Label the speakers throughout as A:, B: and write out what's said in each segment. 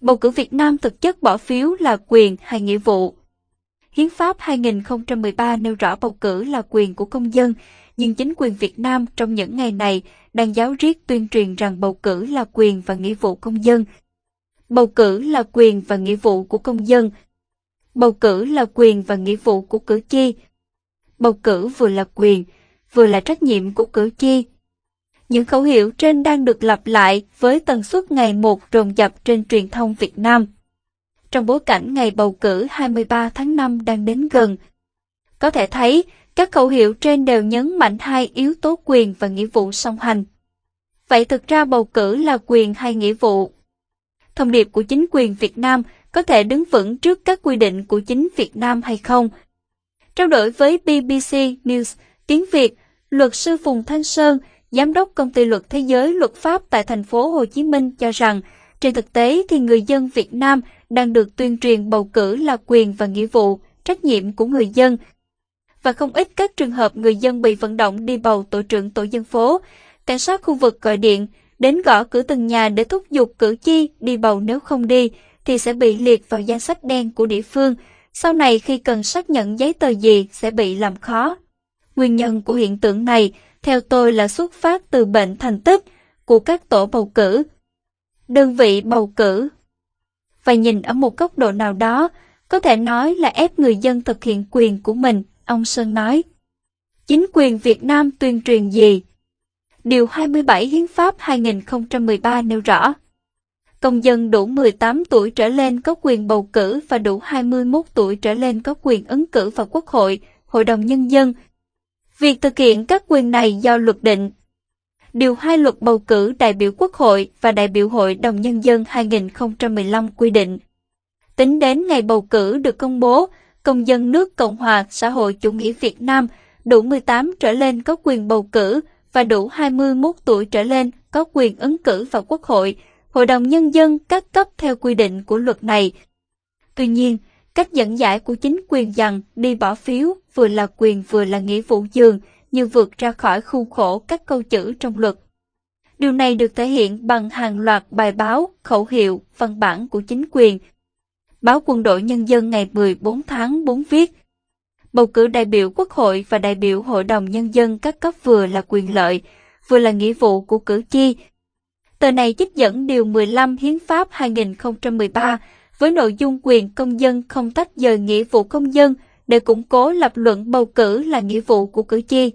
A: Bầu cử Việt Nam thực chất bỏ phiếu là quyền hay nghĩa vụ. Hiến pháp 2013 nêu rõ bầu cử là quyền của công dân, nhưng chính quyền Việt Nam trong những ngày này đang giáo riết tuyên truyền rằng bầu cử là quyền và nghĩa vụ công dân. Bầu cử là quyền và nghĩa vụ của công dân. Bầu cử là quyền và nghĩa vụ của cử tri. Bầu cử vừa là quyền, vừa là trách nhiệm của cử tri. Những khẩu hiệu trên đang được lặp lại với tần suất ngày một rồn dập trên truyền thông Việt Nam. Trong bối cảnh ngày bầu cử 23 tháng 5 đang đến gần, có thể thấy các khẩu hiệu trên đều nhấn mạnh hai yếu tố quyền và nghĩa vụ song hành. Vậy thực ra bầu cử là quyền hay nghĩa vụ? Thông điệp của chính quyền Việt Nam có thể đứng vững trước các quy định của chính Việt Nam hay không? Trao đổi với BBC News tiếng Việt, luật sư Phùng Thanh Sơn, giám đốc công ty luật thế giới luật pháp tại thành phố Hồ Chí Minh cho rằng, trên thực tế thì người dân Việt Nam đang được tuyên truyền bầu cử là quyền và nghĩa vụ, trách nhiệm của người dân. Và không ít các trường hợp người dân bị vận động đi bầu tổ trưởng tổ dân phố, cảnh sát khu vực gọi điện, đến gõ cửa từng nhà để thúc giục cử tri đi bầu nếu không đi, thì sẽ bị liệt vào danh sách đen của địa phương. Sau này khi cần xác nhận giấy tờ gì sẽ bị làm khó. Nguyên nhân của hiện tượng này, theo tôi là xuất phát từ bệnh thành tích của các tổ bầu cử. Đơn vị bầu cử Và nhìn ở một góc độ nào đó, có thể nói là ép người dân thực hiện quyền của mình, ông Sơn nói. Chính quyền Việt Nam tuyên truyền gì? Điều 27 Hiến pháp 2013 nêu rõ. Công dân đủ 18 tuổi trở lên có quyền bầu cử và đủ 21 tuổi trở lên có quyền ứng cử vào Quốc hội, Hội đồng Nhân dân. Việc thực hiện các quyền này do luật định. Điều 2 luật bầu cử đại biểu Quốc hội và đại biểu Hội đồng Nhân dân 2015 quy định. Tính đến ngày bầu cử được công bố, công dân nước Cộng hòa xã hội chủ nghĩa Việt Nam đủ 18 trở lên có quyền bầu cử và đủ 21 tuổi trở lên có quyền ứng cử vào Quốc hội, Hội đồng Nhân dân các cấp theo quy định của luật này. Tuy nhiên, cách dẫn giải của chính quyền rằng đi bỏ phiếu vừa là quyền vừa là nghĩa vụ dường như vượt ra khỏi khuôn khổ các câu chữ trong luật. Điều này được thể hiện bằng hàng loạt bài báo, khẩu hiệu, văn bản của chính quyền. Báo Quân đội Nhân dân ngày 14 tháng 4 viết, bầu cử đại biểu Quốc hội và đại biểu Hội đồng Nhân dân các cấp vừa là quyền lợi, vừa là nghĩa vụ của cử tri. Tờ này trích dẫn Điều 15 Hiến pháp 2013 với nội dung quyền công dân không tách rời nghĩa vụ công dân để củng cố lập luận bầu cử là nghĩa vụ của cử tri.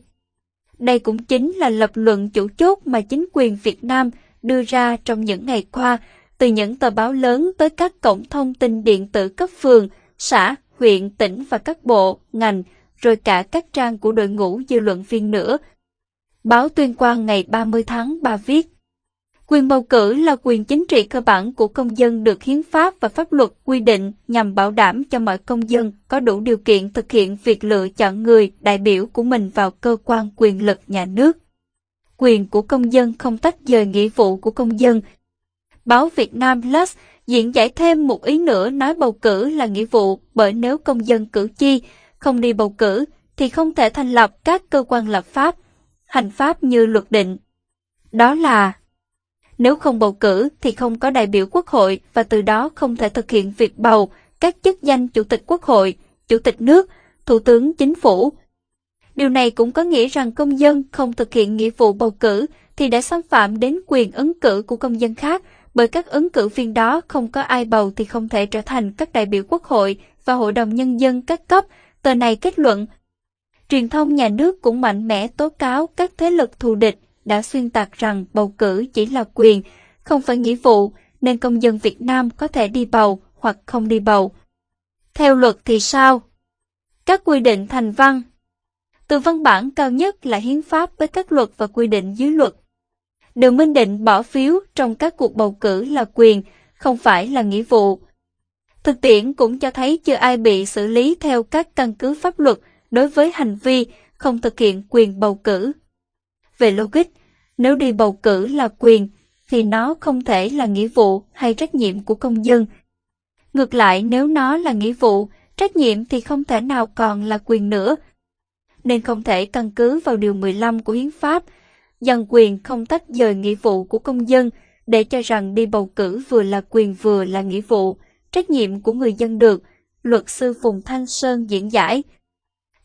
A: Đây cũng chính là lập luận chủ chốt mà chính quyền Việt Nam đưa ra trong những ngày qua, từ những tờ báo lớn tới các cổng thông tin điện tử cấp phường, xã, huyện, tỉnh và các bộ, ngành, rồi cả các trang của đội ngũ dư luận viên nữa. Báo Tuyên Quang ngày 30 tháng 3 viết Quyền bầu cử là quyền chính trị cơ bản của công dân được hiến pháp và pháp luật quy định nhằm bảo đảm cho mọi công dân có đủ điều kiện thực hiện việc lựa chọn người đại biểu của mình vào cơ quan quyền lực nhà nước. Quyền của công dân không tách rời nghĩa vụ của công dân. Báo Việt Nam Plus diễn giải thêm một ý nữa nói bầu cử là nghĩa vụ bởi nếu công dân cử tri không đi bầu cử thì không thể thành lập các cơ quan lập pháp, hành pháp như luật định. Đó là nếu không bầu cử thì không có đại biểu quốc hội và từ đó không thể thực hiện việc bầu các chức danh chủ tịch quốc hội, chủ tịch nước, thủ tướng chính phủ. Điều này cũng có nghĩa rằng công dân không thực hiện nghĩa vụ bầu cử thì đã xâm phạm đến quyền ứng cử của công dân khác bởi các ứng cử viên đó không có ai bầu thì không thể trở thành các đại biểu quốc hội và hội đồng nhân dân các cấp, tờ này kết luận. Truyền thông nhà nước cũng mạnh mẽ tố cáo các thế lực thù địch đã xuyên tạc rằng bầu cử chỉ là quyền, không phải nghĩa vụ, nên công dân Việt Nam có thể đi bầu hoặc không đi bầu. Theo luật thì sao? Các quy định thành văn Từ văn bản cao nhất là hiến pháp với các luật và quy định dưới luật. Đều minh định bỏ phiếu trong các cuộc bầu cử là quyền, không phải là nghĩa vụ. Thực tiễn cũng cho thấy chưa ai bị xử lý theo các căn cứ pháp luật đối với hành vi không thực hiện quyền bầu cử. Về logic, nếu đi bầu cử là quyền, thì nó không thể là nghĩa vụ hay trách nhiệm của công dân. Ngược lại, nếu nó là nghĩa vụ, trách nhiệm thì không thể nào còn là quyền nữa. Nên không thể căn cứ vào Điều 15 của Hiến pháp, rằng quyền không tách rời nghĩa vụ của công dân, để cho rằng đi bầu cử vừa là quyền vừa là nghĩa vụ, trách nhiệm của người dân được, luật sư Phùng Thanh Sơn diễn giải.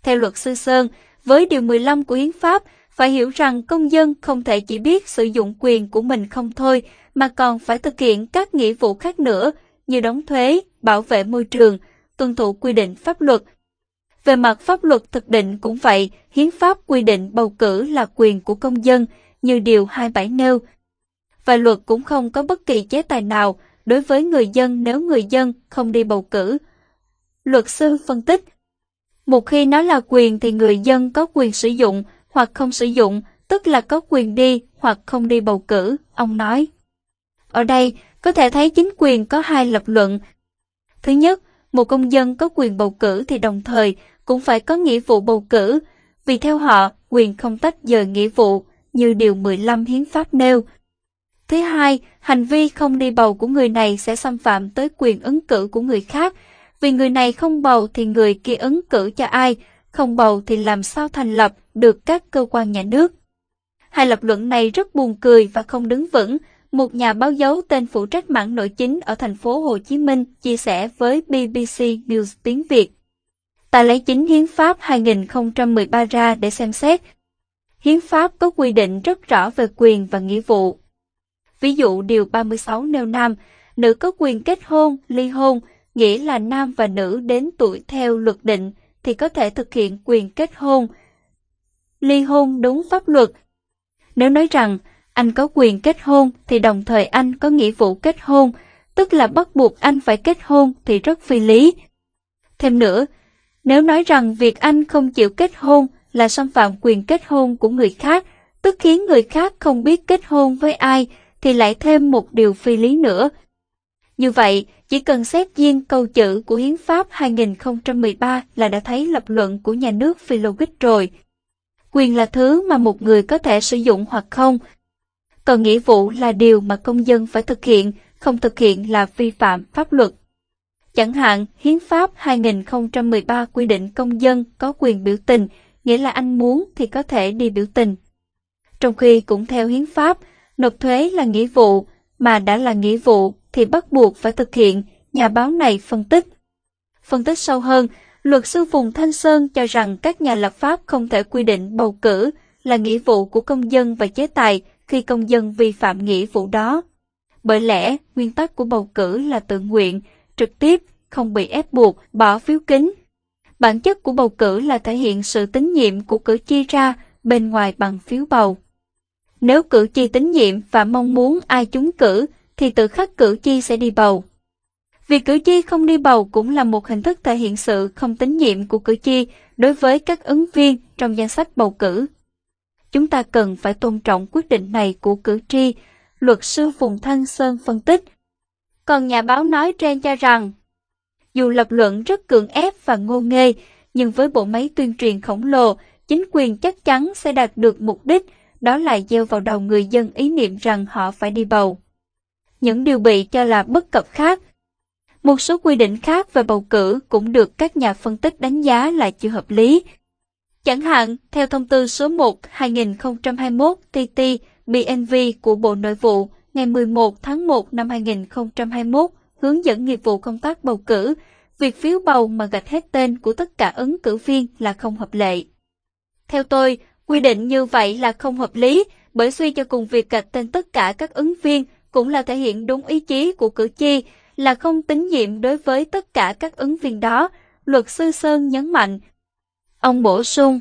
A: Theo luật sư Sơn, với Điều 15 của Hiến pháp, phải hiểu rằng công dân không thể chỉ biết sử dụng quyền của mình không thôi, mà còn phải thực hiện các nghĩa vụ khác nữa như đóng thuế, bảo vệ môi trường, tuân thủ quy định pháp luật. Về mặt pháp luật thực định cũng vậy, hiến pháp quy định bầu cử là quyền của công dân như điều 27 nêu. Và luật cũng không có bất kỳ chế tài nào đối với người dân nếu người dân không đi bầu cử. Luật sư phân tích Một khi nó là quyền thì người dân có quyền sử dụng hoặc không sử dụng, tức là có quyền đi hoặc không đi bầu cử, ông nói. Ở đây, có thể thấy chính quyền có hai lập luận. Thứ nhất, một công dân có quyền bầu cử thì đồng thời cũng phải có nghĩa vụ bầu cử, vì theo họ, quyền không tách rời nghĩa vụ, như Điều 15 Hiến pháp nêu. Thứ hai, hành vi không đi bầu của người này sẽ xâm phạm tới quyền ứng cử của người khác, vì người này không bầu thì người kia ứng cử cho ai, không bầu thì làm sao thành lập được các cơ quan nhà nước. Hai lập luận này rất buồn cười và không đứng vững, một nhà báo dấu tên phụ trách mảng nội chính ở thành phố Hồ Chí Minh chia sẻ với BBC News tiếng Việt. Ta lấy chính Hiến pháp 2013 ra để xem xét. Hiến pháp có quy định rất rõ về quyền và nghĩa vụ. Ví dụ Điều 36 nêu nam, nữ có quyền kết hôn, ly hôn, nghĩa là nam và nữ đến tuổi theo luật định thì có thể thực hiện quyền kết hôn, ly hôn đúng pháp luật. Nếu nói rằng anh có quyền kết hôn thì đồng thời anh có nghĩa vụ kết hôn, tức là bắt buộc anh phải kết hôn thì rất phi lý. Thêm nữa, nếu nói rằng việc anh không chịu kết hôn là xâm phạm quyền kết hôn của người khác, tức khiến người khác không biết kết hôn với ai, thì lại thêm một điều phi lý nữa. Như vậy, chỉ cần xét riêng câu chữ của Hiến pháp 2013 là đã thấy lập luận của nhà nước phi logic rồi. Quyền là thứ mà một người có thể sử dụng hoặc không, còn nghĩa vụ là điều mà công dân phải thực hiện, không thực hiện là vi phạm pháp luật. Chẳng hạn, Hiến pháp 2013 quy định công dân có quyền biểu tình, nghĩa là anh muốn thì có thể đi biểu tình. Trong khi cũng theo Hiến pháp, nộp thuế là nghĩa vụ, mà đã là nghĩa vụ thì bắt buộc phải thực hiện, nhà báo này phân tích. Phân tích sâu hơn, luật sư Phùng Thanh Sơn cho rằng các nhà lập pháp không thể quy định bầu cử là nghĩa vụ của công dân và chế tài khi công dân vi phạm nghĩa vụ đó. Bởi lẽ, nguyên tắc của bầu cử là tự nguyện, trực tiếp, không bị ép buộc, bỏ phiếu kín. Bản chất của bầu cử là thể hiện sự tín nhiệm của cử tri ra bên ngoài bằng phiếu bầu. Nếu cử tri tín nhiệm và mong muốn ai trúng cử, thì tự khắc cử tri sẽ đi bầu. Việc cử tri không đi bầu cũng là một hình thức thể hiện sự không tín nhiệm của cử tri đối với các ứng viên trong danh sách bầu cử. Chúng ta cần phải tôn trọng quyết định này của cử tri, luật sư Phùng Thanh Sơn phân tích. Còn nhà báo nói trên cho rằng, dù lập luận rất cường ép và ngô nghê, nhưng với bộ máy tuyên truyền khổng lồ, chính quyền chắc chắn sẽ đạt được mục đích, đó là gieo vào đầu người dân ý niệm rằng họ phải đi bầu. Những điều bị cho là bất cập khác một số quy định khác về bầu cử cũng được các nhà phân tích đánh giá là chưa hợp lý. Chẳng hạn, theo thông tư số 1-2021 TT BNV của Bộ Nội vụ ngày 11 tháng 1 năm 2021 hướng dẫn nghiệp vụ công tác bầu cử, việc phiếu bầu mà gạch hết tên của tất cả ứng cử viên là không hợp lệ. Theo tôi, quy định như vậy là không hợp lý, bởi suy cho cùng việc gạch tên tất cả các ứng viên cũng là thể hiện đúng ý chí của cử tri, là không tín nhiệm đối với tất cả các ứng viên đó, luật sư Sơn nhấn mạnh. Ông bổ sung,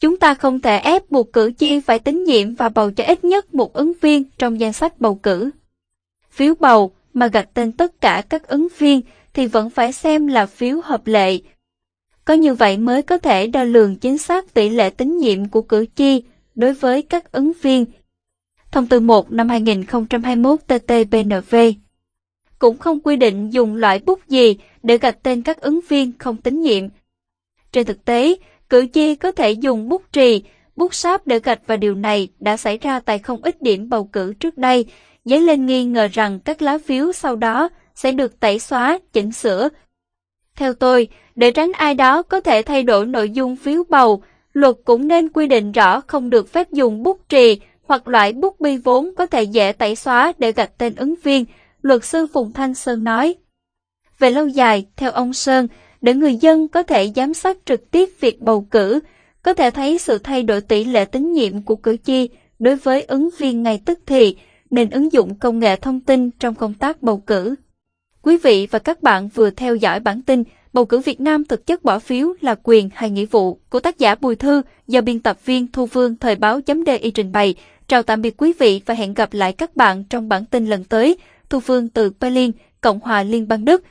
A: chúng ta không thể ép buộc cử tri phải tín nhiệm và bầu cho ít nhất một ứng viên trong danh sách bầu cử. Phiếu bầu mà gạch tên tất cả các ứng viên thì vẫn phải xem là phiếu hợp lệ. Có như vậy mới có thể đo lường chính xác tỷ lệ tín nhiệm của cử tri đối với các ứng viên. Thông tư 1 năm 2021 TT-BNV cũng không quy định dùng loại bút gì để gạch tên các ứng viên không tín nhiệm. Trên thực tế, cử tri có thể dùng bút trì, bút sáp để gạch và điều này đã xảy ra tại không ít điểm bầu cử trước đây, dấy lên nghi ngờ rằng các lá phiếu sau đó sẽ được tẩy xóa, chỉnh sửa. Theo tôi, để tránh ai đó có thể thay đổi nội dung phiếu bầu, luật cũng nên quy định rõ không được phép dùng bút trì, hoặc loại bút bi vốn có thể dễ tẩy xóa để gạch tên ứng viên, luật sư Phùng Thanh Sơn nói. Về lâu dài, theo ông Sơn, để người dân có thể giám sát trực tiếp việc bầu cử, có thể thấy sự thay đổi tỷ lệ tín nhiệm của cử tri đối với ứng viên ngay tức thì, nên ứng dụng công nghệ thông tin trong công tác bầu cử. Quý vị và các bạn vừa theo dõi bản tin Bầu cử Việt Nam thực chất bỏ phiếu là quyền hay nghĩa vụ của tác giả Bùi Thư do biên tập viên Thu Vương Thời báo chấm trình bày. Chào tạm biệt quý vị và hẹn gặp lại các bạn trong bản tin lần tới. Thu Phương từ Berlin, Cộng hòa Liên bang Đức.